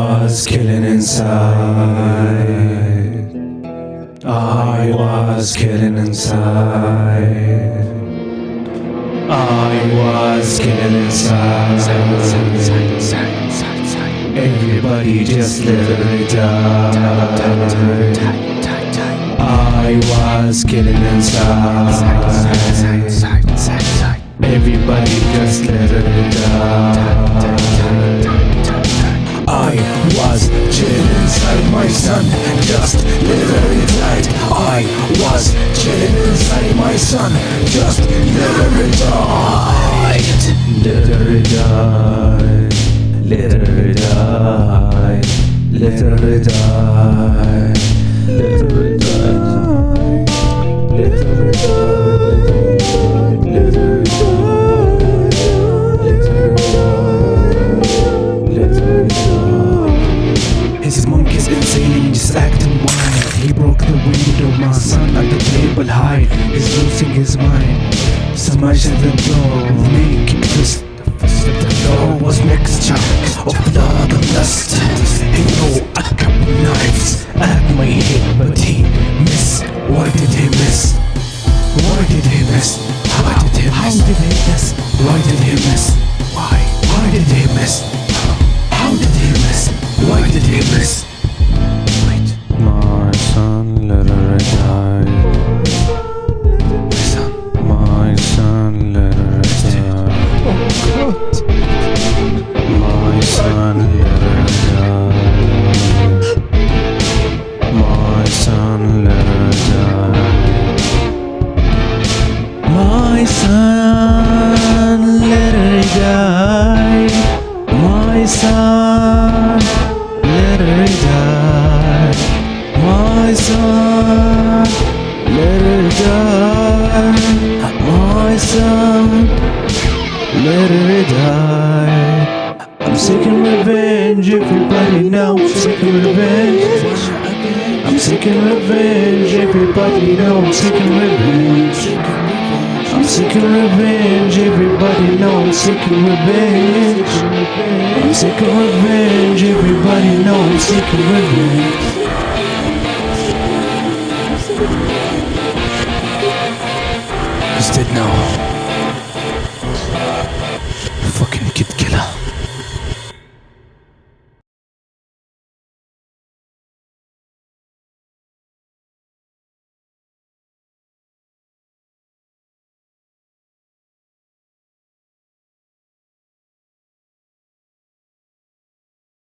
was killing inside. I was killing inside. I was killing inside. Everybody just let it die. I was killing inside. Everybody just let it die. Was chilling inside my son, just literally died. I was chilling inside my son, just literally died. Literally died. Literally died. Literally died. Table high. He's losing his mind. Smash at the door, make him twist. The door was mixture of blood and dust. He threw a couple knives at my head, but he missed. Why did he miss? Why did he miss? Why did he miss? How did he miss? Why did he miss? Why? Why did he miss? How did he miss? Why did he miss? My son literally died. My son literally died. I'm seeking revenge, everybody knows seeking revenge. I'm seeking revenge, everybody knows I'm seeking revenge. I'm seeking revenge, everybody knows I'm seeking revenge. I'm seeking revenge, everybody knows I'm seeking revenge. He's dead now.